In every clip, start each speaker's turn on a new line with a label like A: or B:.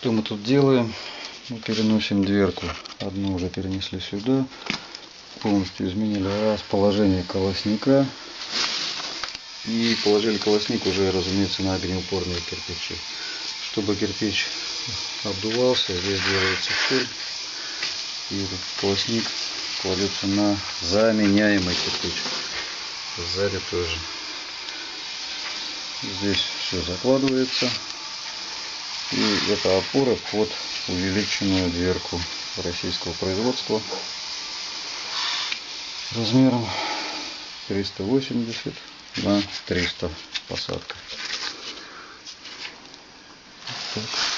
A: Что мы тут делаем? Мы переносим дверку. Одну уже перенесли сюда. Полностью изменили расположение колосника. И положили колосник уже, разумеется, на огнеупорные кирпичи. Чтобы кирпич обдувался, здесь делается щель. И колосник кладется на заменяемый кирпич. Сзади тоже. Здесь все закладывается. И это опора под увеличенную дверку российского производства размером 380 на 300 посадка. Так.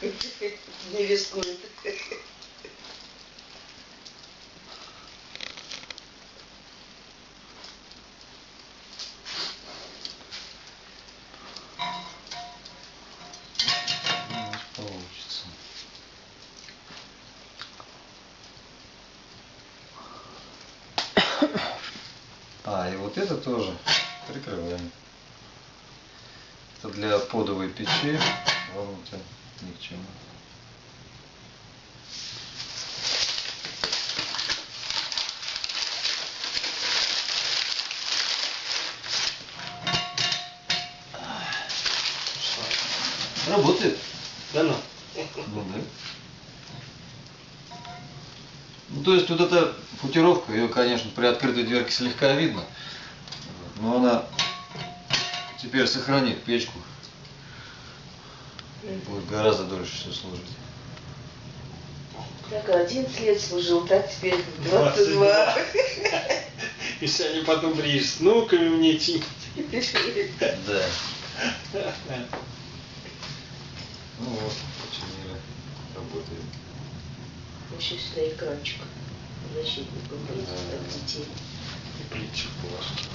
B: Не рискует.
A: Получится. А, и вот это тоже прикрываем. Это для подовой печи вовнутрь ни к чему.
C: Работает. Да ну.
A: Ну да. Ну, то есть вот эта футировка, ее, конечно, при открытой дверке слегка видно, но она теперь сохранит печку. Будет гораздо дольше все служить.
B: Так, 11 лет служил, так теперь 22.
C: Если они потом приедут с внуками мне.
A: Да. Ну вот, починили, работает.
B: Еще сюда экранчик. Защитник будет
A: Да.
B: от детей.
C: И плитчик положить.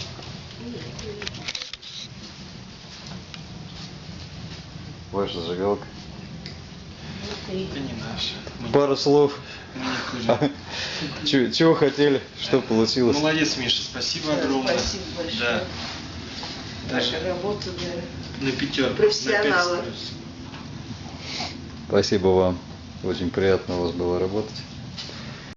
A: Ваша зажигалка.
C: Это не наше. Мы,
A: Пару слов.
C: не.
A: Чего, чего хотели, что получилось?
C: Молодец, Миша, спасибо
B: Да,
C: огромное.
B: спасибо большое.
C: Да.
B: Ваша
C: Да.
B: работа, да.
C: На пять с плюсом.
A: Спасибо вам. Очень приятно у вас было работать.